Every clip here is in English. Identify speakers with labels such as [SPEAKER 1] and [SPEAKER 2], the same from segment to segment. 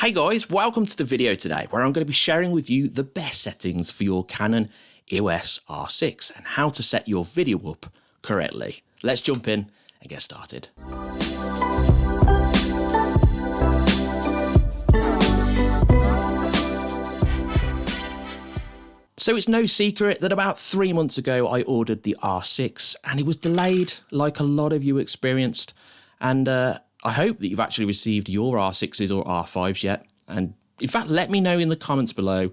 [SPEAKER 1] Hey guys, welcome to the video today where I'm going to be sharing with you the best settings for your Canon EOS R6 and how to set your video up correctly. Let's jump in and get started. So it's no secret that about three months ago I ordered the R6 and it was delayed like a lot of you experienced and uh, I hope that you've actually received your R6s or R5s yet. And in fact, let me know in the comments below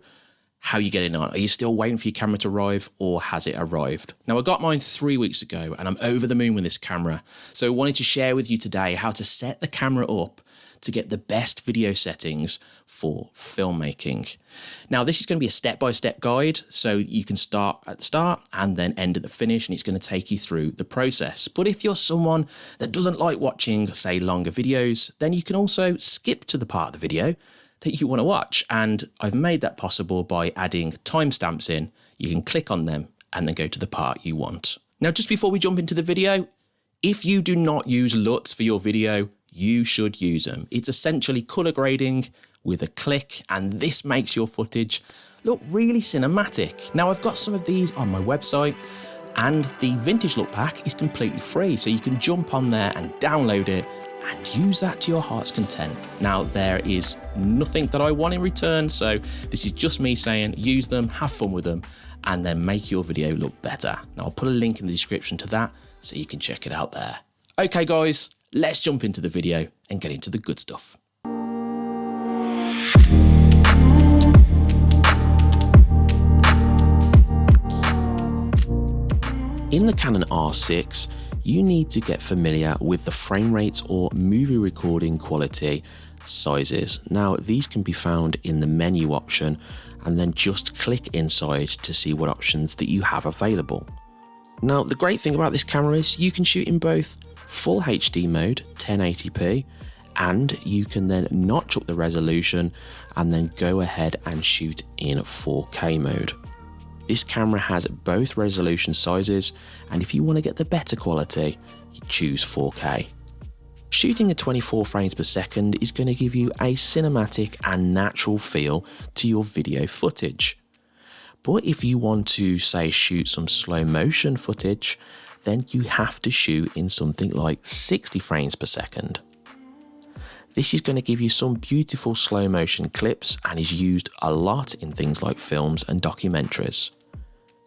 [SPEAKER 1] how you're getting on. Are you still waiting for your camera to arrive or has it arrived? Now, I got mine three weeks ago and I'm over the moon with this camera. So I wanted to share with you today how to set the camera up to get the best video settings for filmmaking. Now, this is going to be a step-by-step -step guide, so you can start at the start and then end at the finish, and it's going to take you through the process. But if you're someone that doesn't like watching, say, longer videos, then you can also skip to the part of the video that you want to watch. And I've made that possible by adding timestamps in. You can click on them and then go to the part you want. Now, just before we jump into the video, if you do not use LUTs for your video, you should use them. It's essentially color grading with a click and this makes your footage look really cinematic. Now I've got some of these on my website and the vintage look pack is completely free so you can jump on there and download it and use that to your heart's content. Now there is nothing that I want in return so this is just me saying use them, have fun with them and then make your video look better. Now I'll put a link in the description to that so you can check it out there. Okay guys, let's jump into the video and get into the good stuff. In the Canon R6, you need to get familiar with the frame rates or movie recording quality sizes. Now, these can be found in the menu option and then just click inside to see what options that you have available. Now, the great thing about this camera is you can shoot in both full HD mode 1080p and you can then notch up the resolution and then go ahead and shoot in 4K mode. This camera has both resolution sizes and if you want to get the better quality, choose 4K. Shooting at 24 frames per second is going to give you a cinematic and natural feel to your video footage. But if you want to say shoot some slow motion footage, then you have to shoot in something like 60 frames per second. This is going to give you some beautiful slow motion clips and is used a lot in things like films and documentaries.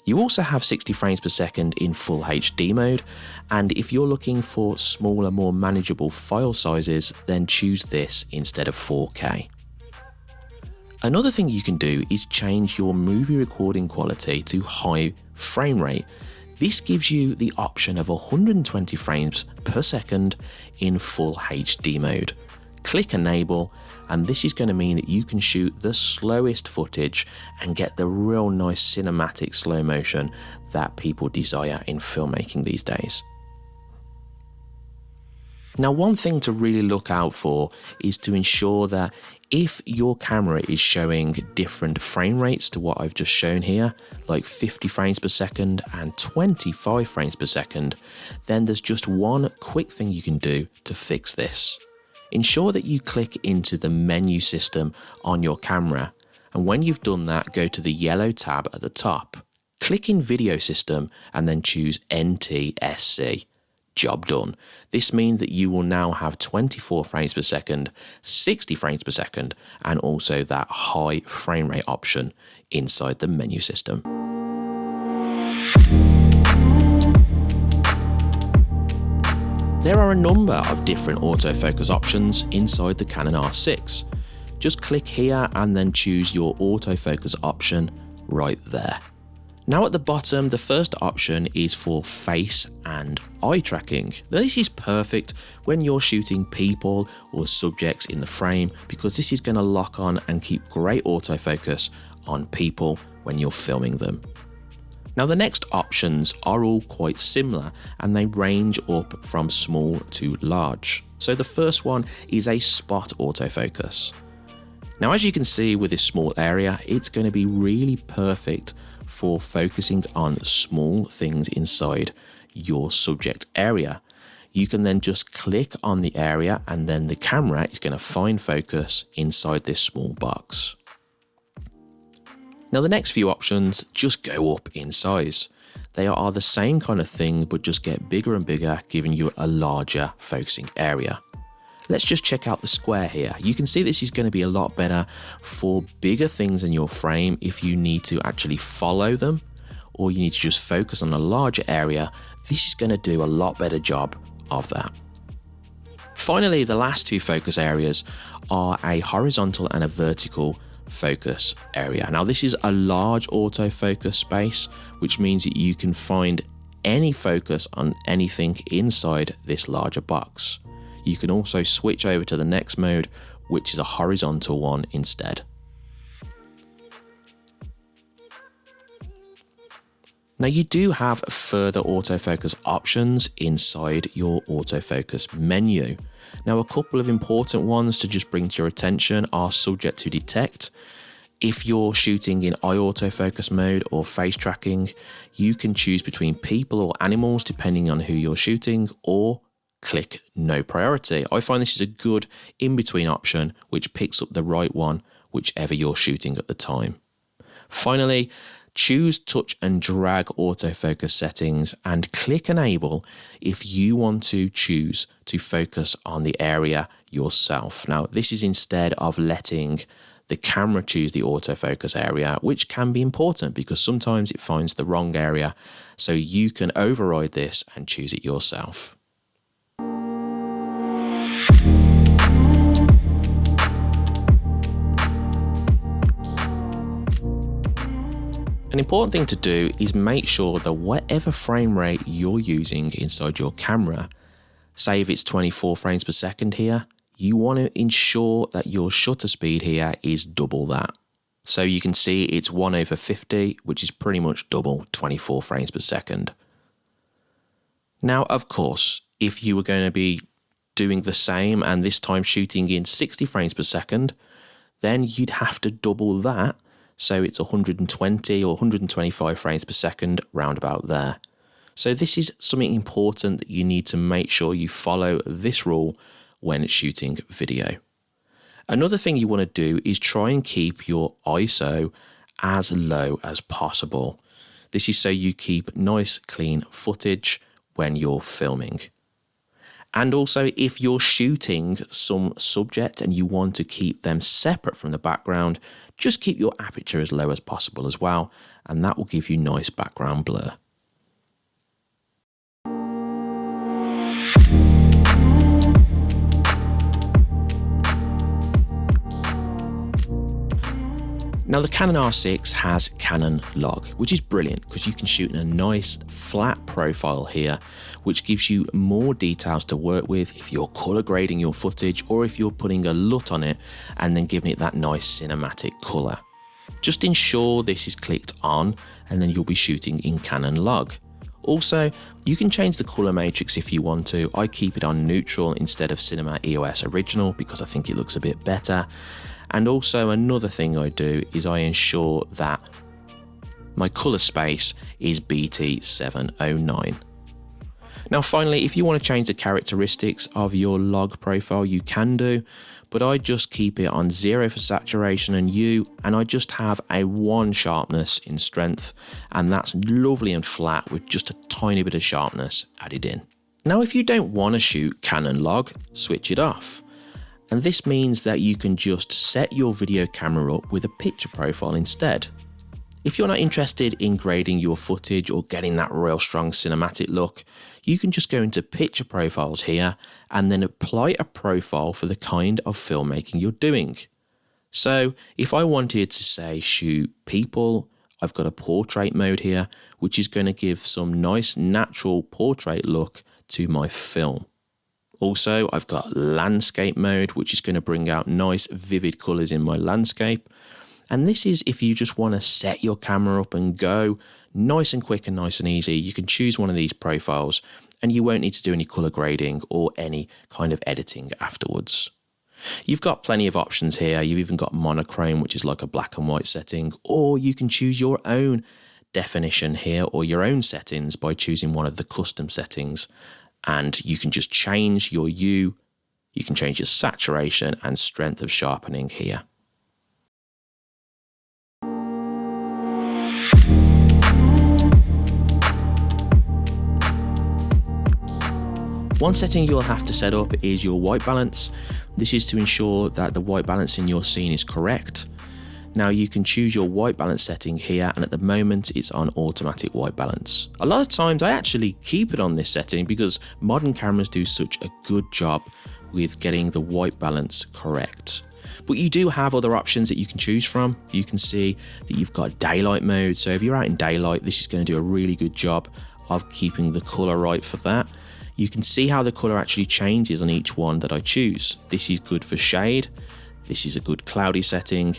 [SPEAKER 1] You also have 60 frames per second in full HD mode and if you're looking for smaller more manageable file sizes then choose this instead of 4K. Another thing you can do is change your movie recording quality to high frame rate this gives you the option of 120 frames per second in full HD mode. Click enable and this is going to mean that you can shoot the slowest footage and get the real nice cinematic slow motion that people desire in filmmaking these days. Now one thing to really look out for is to ensure that if your camera is showing different frame rates to what I've just shown here, like 50 frames per second and 25 frames per second, then there's just one quick thing you can do to fix this. Ensure that you click into the menu system on your camera, and when you've done that, go to the yellow tab at the top. Click in Video System and then choose NTSC job done. This means that you will now have 24 frames per second, 60 frames per second, and also that high frame rate option inside the menu system. There are a number of different autofocus options inside the Canon R6. Just click here and then choose your autofocus option right there. Now at the bottom, the first option is for face and eye tracking. This is perfect when you're shooting people or subjects in the frame because this is going to lock on and keep great autofocus on people when you're filming them. Now the next options are all quite similar and they range up from small to large. So the first one is a spot autofocus. Now as you can see with this small area, it's going to be really perfect for focusing on small things inside your subject area. you can then just click on the area and then the camera is going to find focus inside this small box. Now the next few options just go up in size. They are the same kind of thing but just get bigger and bigger giving you a larger focusing area. Let's just check out the square here. You can see this is going to be a lot better for bigger things in your frame if you need to actually follow them or you need to just focus on a larger area. This is going to do a lot better job of that. Finally, the last two focus areas are a horizontal and a vertical focus area. Now this is a large autofocus space, which means that you can find any focus on anything inside this larger box. You can also switch over to the next mode, which is a horizontal one instead. Now you do have further autofocus options inside your autofocus menu. Now a couple of important ones to just bring to your attention are subject to detect. If you're shooting in eye autofocus mode or face tracking, you can choose between people or animals depending on who you're shooting or click no priority. I find this is a good in-between option which picks up the right one whichever you're shooting at the time. Finally, choose touch and drag autofocus settings and click enable if you want to choose to focus on the area yourself. Now this is instead of letting the camera choose the autofocus area, which can be important because sometimes it finds the wrong area. So you can override this and choose it yourself. An important thing to do is make sure that whatever frame rate you're using inside your camera, say if it's 24 frames per second here, you want to ensure that your shutter speed here is double that. So you can see it's 1 over 50, which is pretty much double 24 frames per second. Now, of course, if you were going to be doing the same and this time shooting in 60 frames per second, then you'd have to double that so it's 120 or 125 frames per second roundabout there. So this is something important that you need to make sure you follow this rule when shooting video. Another thing you want to do is try and keep your ISO as low as possible. This is so you keep nice clean footage when you're filming. And also, if you're shooting some subject and you want to keep them separate from the background, just keep your aperture as low as possible as well, and that will give you nice background blur. Now the Canon R6 has Canon log, which is brilliant because you can shoot in a nice flat profile here, which gives you more details to work with if you're color grading your footage or if you're putting a LUT on it and then giving it that nice cinematic color. Just ensure this is clicked on and then you'll be shooting in Canon log. Also, you can change the color matrix if you want to. I keep it on neutral instead of Cinema EOS original because I think it looks a bit better. And also another thing I do is I ensure that my colour space is BT709. Now finally, if you want to change the characteristics of your log profile, you can do, but I just keep it on zero for saturation and hue, and I just have a one sharpness in strength, and that's lovely and flat with just a tiny bit of sharpness added in. Now if you don't want to shoot Canon log, switch it off and this means that you can just set your video camera up with a picture profile instead. If you're not interested in grading your footage or getting that real strong cinematic look, you can just go into picture profiles here and then apply a profile for the kind of filmmaking you're doing. So if I wanted to say shoot people, I've got a portrait mode here, which is going to give some nice natural portrait look to my film. Also, I've got landscape mode, which is going to bring out nice vivid colors in my landscape. And this is if you just want to set your camera up and go nice and quick and nice and easy. You can choose one of these profiles and you won't need to do any color grading or any kind of editing afterwards. You've got plenty of options here. You've even got monochrome, which is like a black and white setting, or you can choose your own definition here or your own settings by choosing one of the custom settings and you can just change your hue, you can change your saturation and strength of sharpening here. One setting you'll have to set up is your white balance. This is to ensure that the white balance in your scene is correct. Now you can choose your white balance setting here and at the moment it's on automatic white balance. A lot of times I actually keep it on this setting because modern cameras do such a good job with getting the white balance correct. But you do have other options that you can choose from. You can see that you've got daylight mode. So if you're out in daylight, this is going to do a really good job of keeping the color right for that. You can see how the color actually changes on each one that I choose. This is good for shade. This is a good cloudy setting,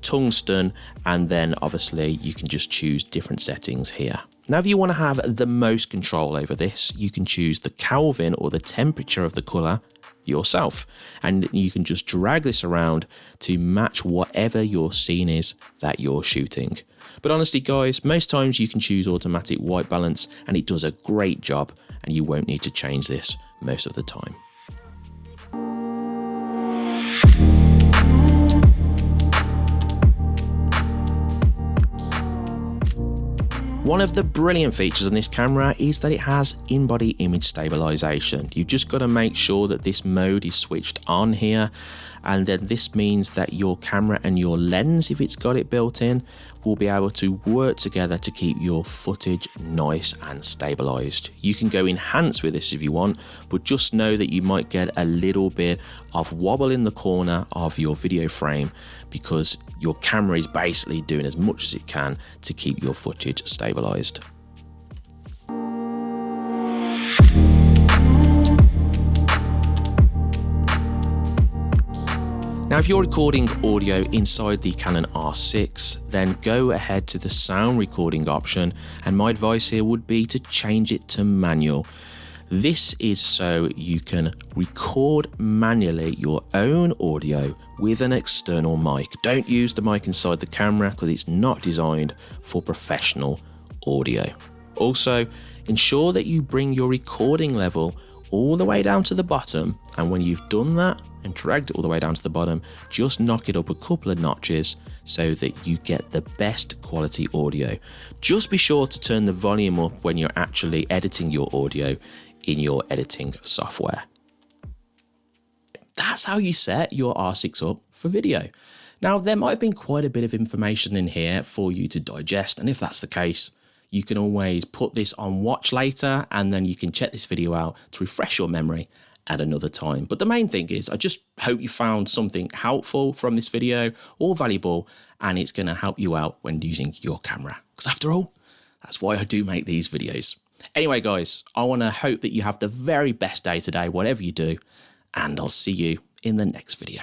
[SPEAKER 1] tungsten, and then obviously you can just choose different settings here. Now, if you want to have the most control over this, you can choose the Kelvin or the temperature of the color yourself. And you can just drag this around to match whatever your scene is that you're shooting. But honestly, guys, most times you can choose automatic white balance and it does a great job and you won't need to change this most of the time. One of the brilliant features on this camera is that it has in-body image stabilization. You've just got to make sure that this mode is switched on here and then this means that your camera and your lens if it's got it built in will be able to work together to keep your footage nice and stabilized you can go enhance with this if you want but just know that you might get a little bit of wobble in the corner of your video frame because your camera is basically doing as much as it can to keep your footage stabilized Now if you're recording audio inside the Canon R6 then go ahead to the sound recording option and my advice here would be to change it to manual. This is so you can record manually your own audio with an external mic. Don't use the mic inside the camera because it's not designed for professional audio. Also, ensure that you bring your recording level all the way down to the bottom and when you've done that and dragged it all the way down to the bottom, just knock it up a couple of notches so that you get the best quality audio. Just be sure to turn the volume up when you're actually editing your audio in your editing software. That's how you set your R6 up for video. Now, there might have been quite a bit of information in here for you to digest, and if that's the case, you can always put this on watch later and then you can check this video out to refresh your memory at another time. But the main thing is I just hope you found something helpful from this video or valuable and it's going to help you out when using your camera. Because after all, that's why I do make these videos. Anyway, guys, I want to hope that you have the very best day today, whatever you do, and I'll see you in the next video.